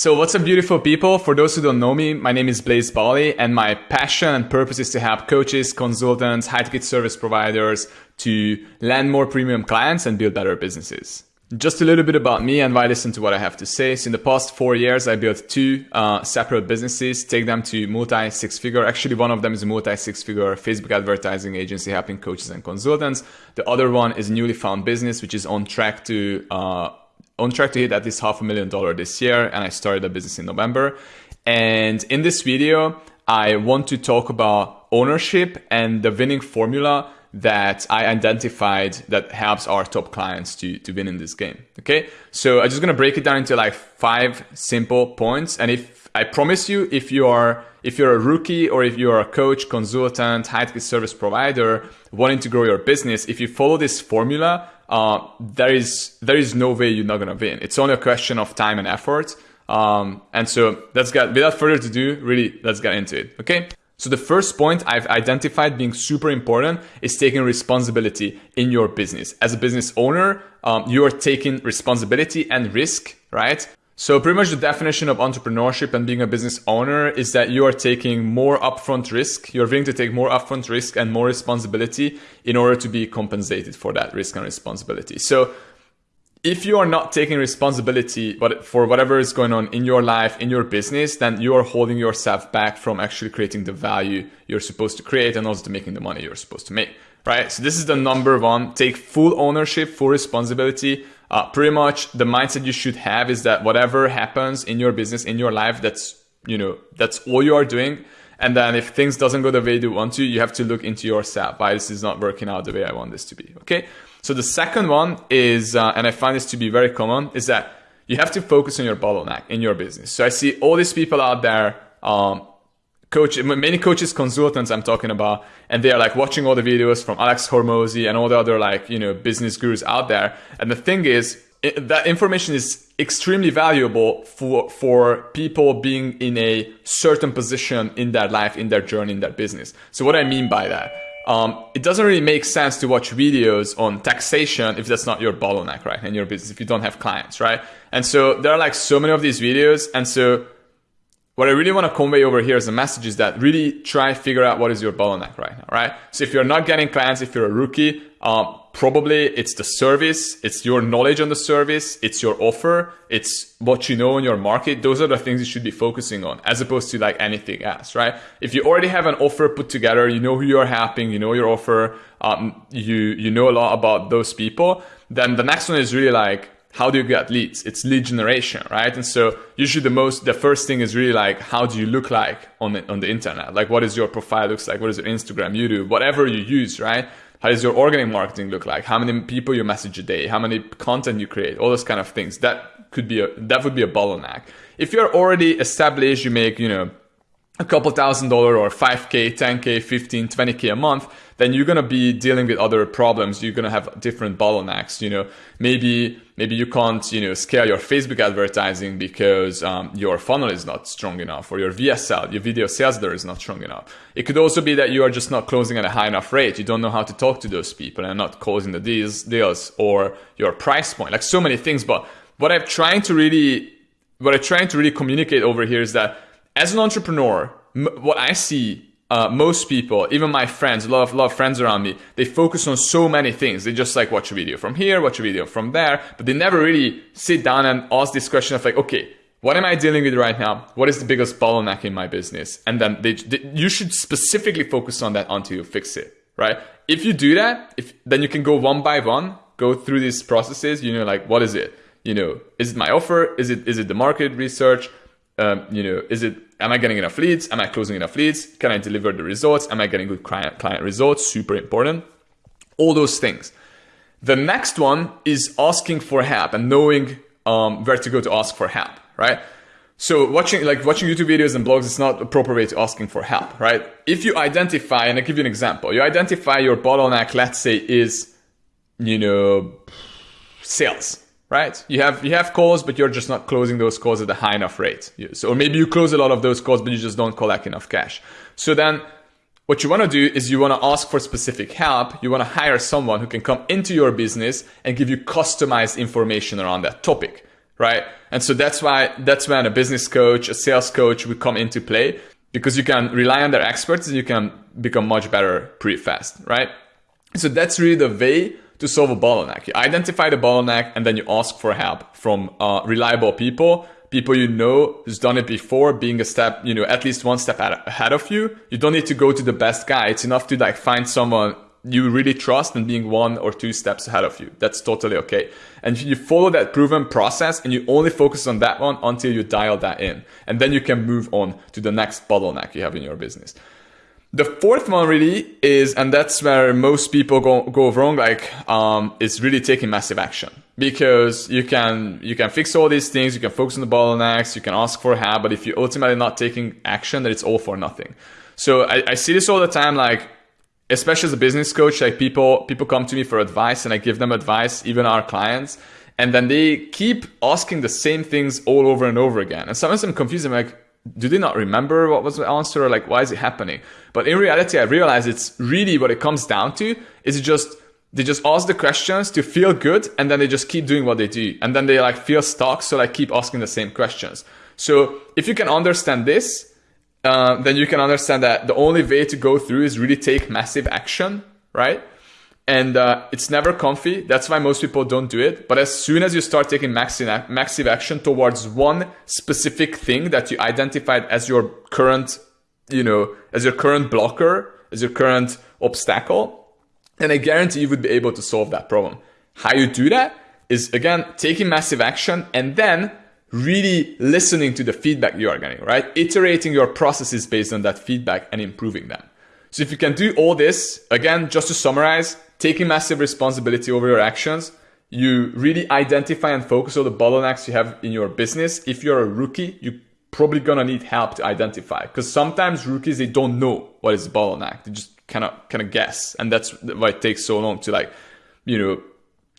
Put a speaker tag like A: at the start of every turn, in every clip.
A: So what's up beautiful people? For those who don't know me, my name is Blaze Bali and my passion and purpose is to help coaches, consultants, high ticket service providers to land more premium clients and build better businesses. Just a little bit about me and why listen to what I have to say. So in the past four years, I built two uh, separate businesses, take them to multi six figure. Actually, one of them is a multi six figure Facebook advertising agency helping coaches and consultants. The other one is a newly found business, which is on track to uh, on track to hit at least half a million dollar this year and I started a business in November. And in this video, I want to talk about ownership and the winning formula that I identified that helps our top clients to, to win in this game. Okay. So I'm just going to break it down into like five simple points. And if I promise you, if you are, if you're a rookie or if you're a coach, consultant, high ticket service provider wanting to grow your business, if you follow this formula, uh, there is there is no way you're not gonna win. It's only a question of time and effort. Um, and so let's get without further ado, really let's get into it. Okay. So the first point I've identified being super important is taking responsibility in your business. As a business owner, um, you are taking responsibility and risk, right? So pretty much the definition of entrepreneurship and being a business owner is that you are taking more upfront risk. You're willing to take more upfront risk and more responsibility in order to be compensated for that risk and responsibility. So if you are not taking responsibility but for whatever is going on in your life, in your business, then you are holding yourself back from actually creating the value you're supposed to create and also to making the money you're supposed to make, right? So this is the number one, take full ownership, full responsibility. Uh, pretty much the mindset you should have is that whatever happens in your business in your life that's you know that's all you are doing. And then if things doesn't go the way you want to you have to look into yourself. Why this is not working out the way i want this to be okay so the second one is uh, and i find this to be very common is that you have to focus on your bottleneck in your business. So i see all these people out there um, coach many coaches consultants i'm talking about and they are like watching all the videos from alex hormozi and all the other like you know business gurus out there. And the thing is it, that information is extremely valuable for for people being in a certain position in their life in their journey in their business. So what i mean by that um, it doesn't really make sense to watch videos on taxation if that's not your bottleneck right in your business if you don't have clients right and so there are like so many of these videos and so what I really want to convey over here as a message is that really try figure out what is your bottleneck right now, right? So if you're not getting clients, if you're a rookie, um, probably it's the service, it's your knowledge on the service, it's your offer, it's what you know in your market. Those are the things you should be focusing on as opposed to like anything else, right? If you already have an offer put together, you know who you're helping, you know your offer, um, you, you know a lot about those people, then the next one is really like, how do you get leads? It's lead generation, right? And so usually the most, the first thing is really like, how do you look like on the, on the internet? Like, what is your profile looks like? What is your Instagram, YouTube, whatever you use, right? How does your organic marketing look like? How many people you message a day? How many content you create? All those kind of things. That could be a, that would be a bottleneck. If you're already established, you make, you know, a couple thousand dollar or 5k 10k 15 20k a month then you're going to be dealing with other problems. You're going to have different bottlenecks you know. Maybe maybe you can't you know scale your facebook advertising because um, your funnel is not strong enough or your vsl your video sales there is not strong enough. It could also be that you are just not closing at a high enough rate. You don't know how to talk to those people and not closing the deals deals or your price point like so many things. But what i'm trying to really what i'm trying to really communicate over here is that as an entrepreneur, what I see uh, most people, even my friends, a lot of, lot of friends around me, they focus on so many things. They just like watch a video from here, watch a video from there, but they never really sit down and ask this question of like, okay, what am I dealing with right now? What is the biggest bottleneck in my business? And then they, they, you should specifically focus on that until you fix it, right? If you do that, if then you can go one by one, go through these processes. You know, like what is it? You know, is it my offer? Is it is it the market research? Um, you know, is it, am I getting enough leads? Am I closing enough leads? Can I deliver the results? Am I getting good client, client results? Super important. All those things. The next one is asking for help and knowing um, where to go to ask for help, right? So watching like watching YouTube videos and blogs is not a proper way to asking for help, right? If you identify, and I'll give you an example, you identify your bottleneck, let's say is, you know, sales, right? You have you have calls, but you're just not closing those calls at a high enough rate. So, or maybe you close a lot of those calls, but you just don't collect enough cash. So then what you want to do is you want to ask for specific help. You want to hire someone who can come into your business and give you customized information around that topic, right? And so that's why that's when a business coach, a sales coach would come into play because you can rely on their experts and you can become much better pretty fast, right? So that's really the way to solve a bottleneck. You identify the bottleneck and then you ask for help from uh, reliable people, people you know who's done it before, being a step, you know, at least one step ahead of you. You don't need to go to the best guy. It's enough to like find someone you really trust and being one or two steps ahead of you. That's totally okay. And you follow that proven process and you only focus on that one until you dial that in. And then you can move on to the next bottleneck you have in your business. The fourth one really is, and that's where most people go, go wrong, like, um, is really taking massive action because you can, you can fix all these things. You can focus on the bottlenecks. You can ask for help. But if you're ultimately not taking action, then it's all for nothing. So I, I see this all the time, like, especially as a business coach, like people, people come to me for advice and I give them advice, even our clients. And then they keep asking the same things all over and over again. And sometimes I'm confused. I'm like, do they not remember what was the answer like why is it happening? But in reality i realize it's really what it comes down to is it just they just ask the questions to feel good and then they just keep doing what they do. And then they like feel stuck so like keep asking the same questions. So if you can understand this uh, then you can understand that the only way to go through is really take massive action right and uh, it's never comfy. That's why most people don't do it. But as soon as you start taking massive, massive action towards one specific thing that you identified as your current, you know, as your current blocker, as your current obstacle, then I guarantee you would be able to solve that problem. How you do that is again taking massive action and then really listening to the feedback you are getting, right? Iterating your processes based on that feedback and improving them. So if you can do all this, again, just to summarize, taking massive responsibility over your actions. You really identify and focus on the bottlenecks you have in your business. If you're a rookie, you're probably gonna need help to identify because sometimes rookies they don't know what is bottleneck. They just kind of kind of guess, and that's why it takes so long to like, you know,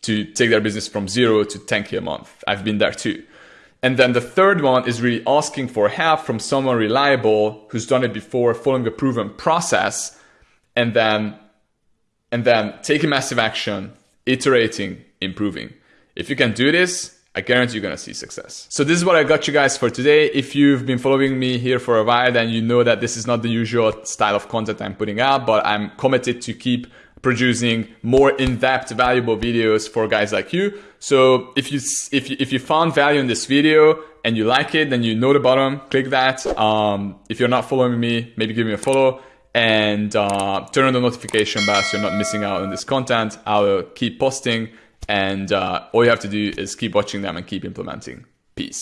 A: to take their business from zero to 10k a month. I've been there too. And then the third one is really asking for help from someone reliable who's done it before, following a proven process, and then and then taking massive action, iterating, improving. If you can do this, I guarantee you're gonna see success. So this is what I got you guys for today. If you've been following me here for a while, then you know that this is not the usual style of content I'm putting out, but I'm committed to keep producing more in-depth valuable videos for guys like you. So if you, if you, if you found value in this video and you like it, then you know the bottom, click that. Um, if you're not following me, maybe give me a follow and uh, turn on the notification bell so you're not missing out on this content. I will keep posting and uh, all you have to do is keep watching them and keep implementing. Peace.